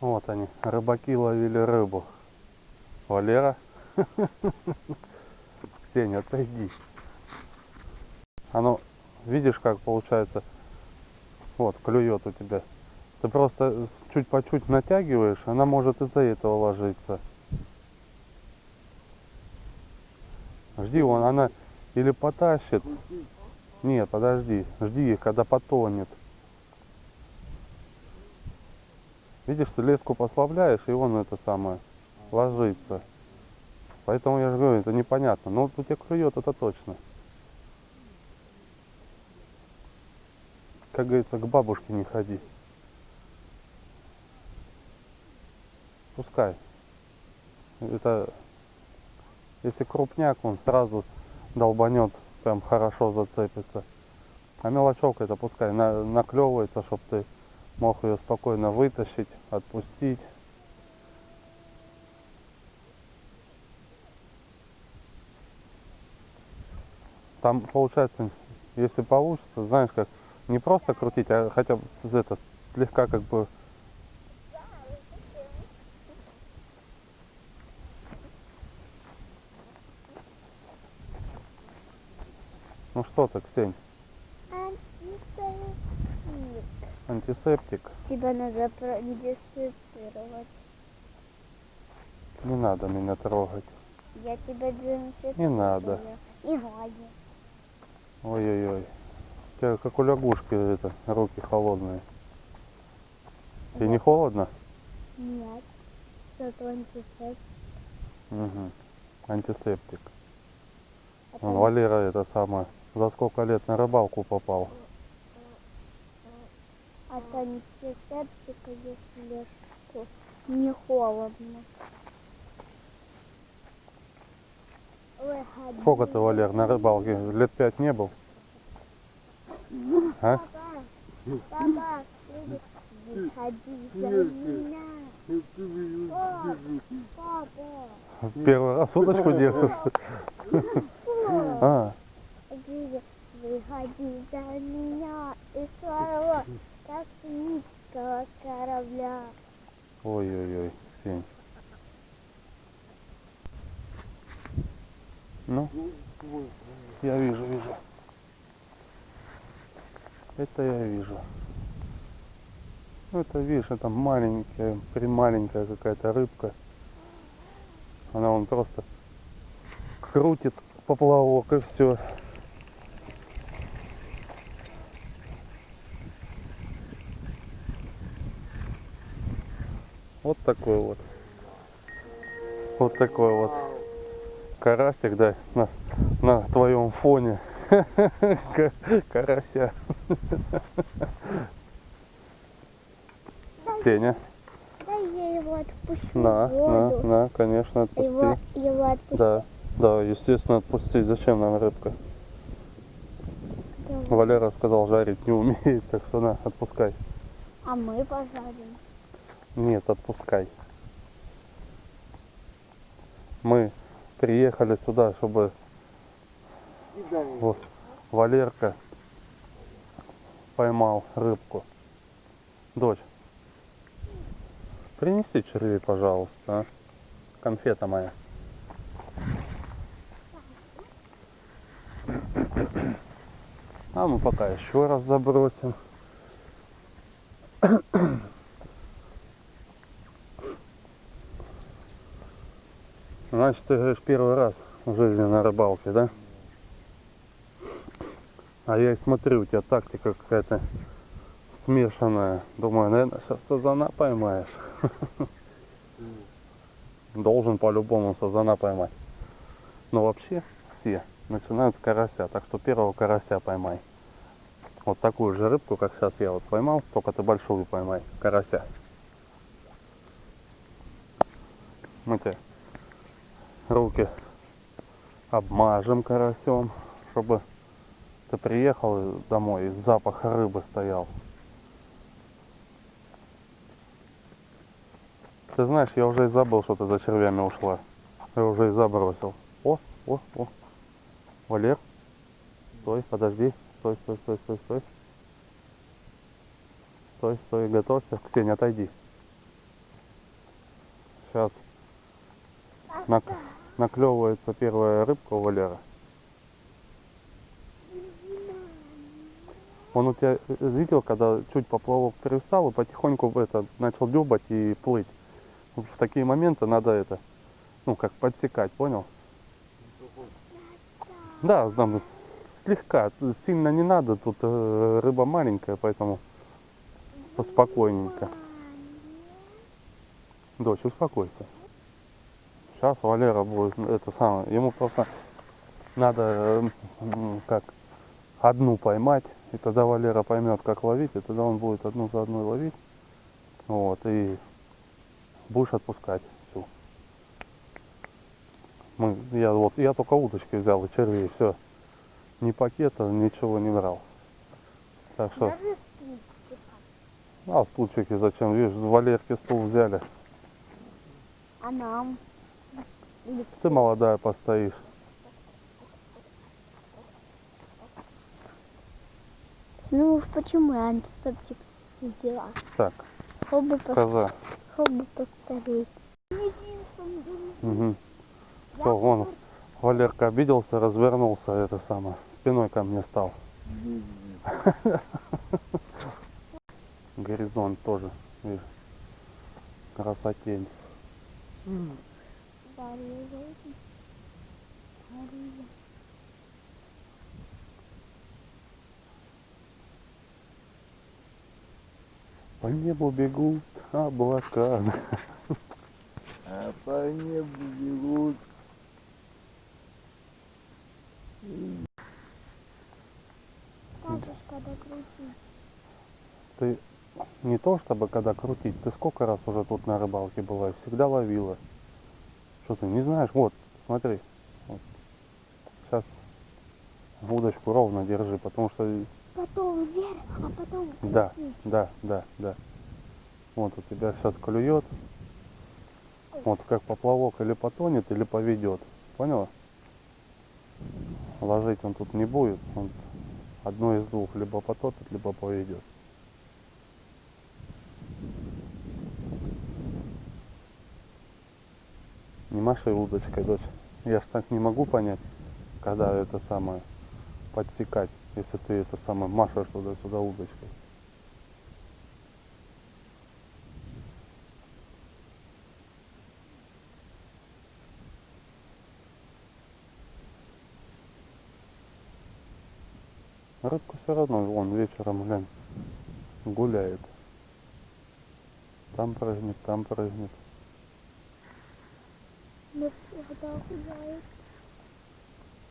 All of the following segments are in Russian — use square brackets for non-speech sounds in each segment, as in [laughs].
Вот они, рыбаки ловили рыбу. Валера. [laughs] Ксения, отойди. Оно, видишь, как получается, вот, клюет у тебя. Ты просто чуть по чуть натягиваешь, она может из-за этого ложиться. Жди, вон она или потащит. Нет, подожди, жди, когда потонет. Видишь, ты леску послабляешь, и он это самое ложится. Поэтому я же говорю, это непонятно. Но вот у тебя клюет, это точно. Как говорится, к бабушке не ходи. Пускай. Это, если крупняк, он сразу долбанет, прям хорошо зацепится. А мелочевка это пускай на, наклевывается, чтобы ты мог ее спокойно вытащить, отпустить. Там получается, если получится, знаешь как, не просто крутить, а хотя бы это слегка как бы Ну что ты, Ксень, Антисептик. Антисептик? Тебя надо продезинфицировать. Не надо меня трогать. Я тебя дезинфицирую. Не надо. Не надо. Ой-ой-ой. У тебя как у лягушки это, руки холодные. Тебе не холодно? Нет. Зато антисептик. Угу. Антисептик. Это Вон Валера это самое. За сколько лет на рыбалку попал? Антисептика, если не холодно. Сколько ты, Валер, на рыбалке? Лет пять не был? А? Папа, за меня. Папа, Первый раз удочку держишь? А, выходи за меня из своего космического корабля. ой-ой-ой, Ксень. Ну, я вижу, вижу. Это я вижу. Ну, это, видишь, это маленькая, прималенькая какая-то рыбка. Она он просто крутит поплавок и все. Вот такой вот. Вот такой вот карасик, да, на, на твоем фоне. Ка- [laughs] Карася. Сеня, Да я его отпущу на, на, на, конечно, отпусти. Его, его. Да, да, естественно, отпусти. Зачем нам рыбка? Валера сказал, жарить не умеет, так что на, отпускай. А мы пожарим. Нет, отпускай. Мы приехали сюда, чтобы вот Валерка поймал рыбку. Дочь, принеси червей, пожалуйста, а? Конфета моя. А мы пока еще раз забросим. Значит, ты говоришь первый раз в жизни на рыбалке, да? А я и смотрю, у тебя тактика какая-то смешанная. Думаю, наверное, сейчас сазана поймаешь. [laughs] Должен по-любому сазана поймать. Но вообще все начинают с карася, так что первого карася поймай. Вот такую же рыбку, как сейчас я вот поймал, только ты большую поймай, карася. Мы тебе руки обмажем карасем, чтобы ты приехал домой и запах рыбы стоял. Ты знаешь, я уже и забыл, что ты за червями ушла. Я уже и забросил. О, о, о. Валер, стой, подожди. Стой, стой, стой, стой, стой. Стой, стой, готовься. Ксения, отойди. Сейчас наклевывается первая рыбка у Валера. Он у тебя видел, когда чуть поплавок перестал и потихоньку это начал дюбать и плыть. В такие моменты надо это, ну как подсекать, понял? Да, там слегка, сильно не надо, тут э, рыба маленькая, поэтому поспокойненько. Дочь, успокойся. Сейчас Валера будет это самое, ему просто надо э, м, как одну поймать, и тогда Валера поймет, как ловить, и тогда он будет одну за одной ловить. Вот, и будешь отпускать всю. Мы, я вот, я только удочки взял и червей, все. Ни пакета, ничего не брал. Так что, а стульчики зачем? Видишь, в Валерке стул взяли. А нам? Ты молодая постоишь. Ну уж почему я антисептик взяла? Так, пос... коза. Хобби постареть. Угу. Все, вон, Валерка обиделся, развернулся, это самое, спиной ко мне стал. Горизонт тоже, видишь, красотень. По небу бегут облака. А по небу бегут. Скажешь, когда крутить. Ты не то чтобы когда крутить, ты сколько раз уже тут на рыбалке была, и всегда ловила. Что ты не знаешь? Вот, смотри. Вот. Сейчас удочку ровно держи, потому что Потом вверх, а потом Да, да, да, да. Вот у тебя сейчас клюет. Вот как поплавок или потонет, или поведет. Поняла? Ложить он тут не будет. Он одно из двух. Либо потопит, либо поведет. Не маши удочкой, дочь. Я ж так не могу понять, когда это самое подсекать, если ты это самое машешь туда-сюда удочкой. Рыбка все равно, вон вечером, глянь, гуляет. Там прыгнет, там прыгнет. Но всегда гуляет.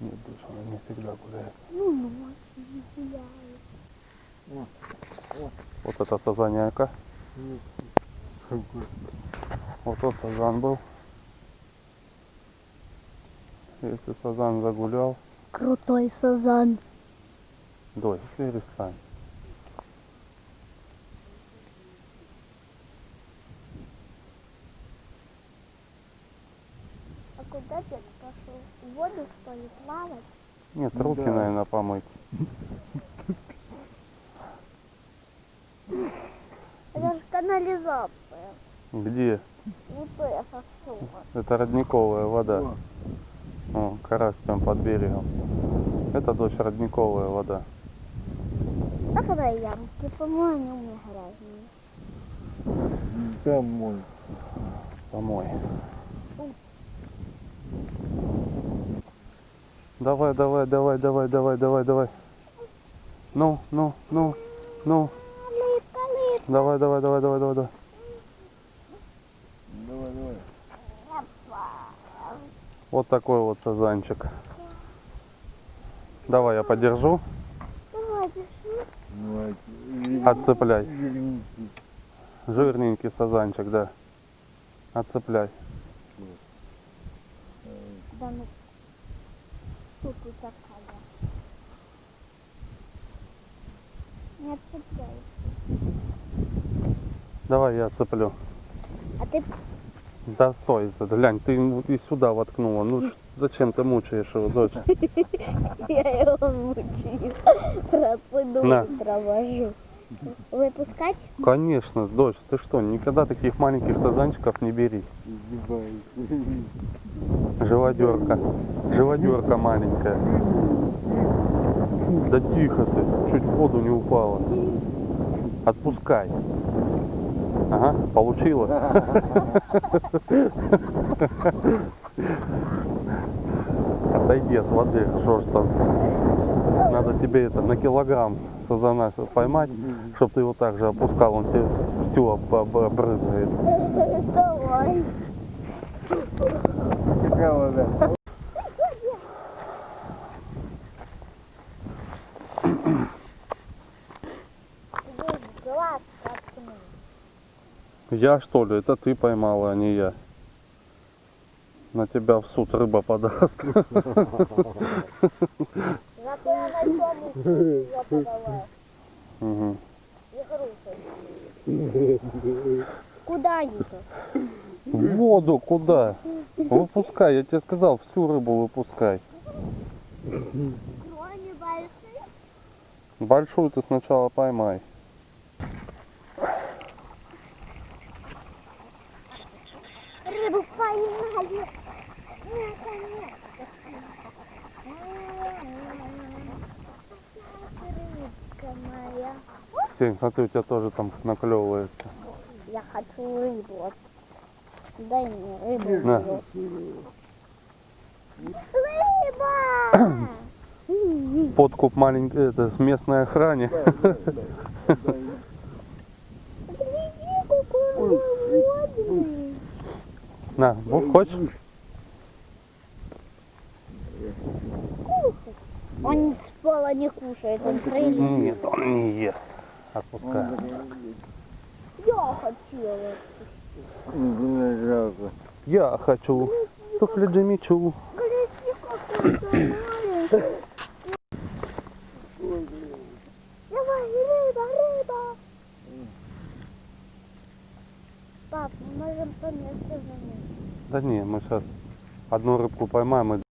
Нет, дочь, она не всегда гуляет. Ну, ночью не гуляет. Вот это сазаняка. Вот тот сазан был. Если сазан загулял, Крутой сазан. дочь, перестань. Куда дед пошел? В воду, что ли, плавать? Нет, руки, да. наверное, помыть. Это же канализация. Где? Это родниковая вода. О, карась прям под берегом. Это дочь родниковая вода. А когда ямки, по-моему, они у меня грязные. Домой. Помой. Давай, давай, давай, давай, давай, давай, давай. Ну, ну, ну, ну. Давай, давай, давай, давай, давай, давай. Давай, давай. Вот такой вот сазанчик. Давай я подержу. Отцепляй. Жирненький сазанчик, да. Отцепляй. Да ну. И такая. Не отцепляй. Давай я отцеплю. А ты Да стой, глянь, ты ему и сюда воткнула. Ну зачем ты мучаешь его, дочь? [laughs] Я его мучаю. На. провожу. Выпускать? Конечно, дочь, ты что, никогда таких маленьких сазанчиков не бери. Живодерка. Живодерка маленькая. Да тихо ты, чуть в воду не упала. Отпускай. Ага, получила. Отойди от воды, что ж там. Надо тебе это на килограмм сазана поймать, чтобы ты его также опускал, он тебе всю обрызгает. Давай. Какая вода? Я что ли? Это ты поймала, а не я. На тебя в суд рыба подаст. [laughs] Куда они-то? В воду куда? Выпускай, я тебе сказал, всю рыбу выпускай. Они. Большую ты сначала поймай. Рыбу поймали. Наконец-то. Рыбка моя. Сень, смотри, у тебя тоже там наклевывается. Я хочу рыбу. Дай мне рыбу. На. Рыба! Подкуп маленький, это с местной охране. На, ну, хочешь? Он с пола не кушает, он прилип. Нет, он не ест. Отпускай. Я жалко. Я хочу. Туфли Джимичу. Пап, мы можем по месту заменить. Да не, мы сейчас одну рыбку поймаем и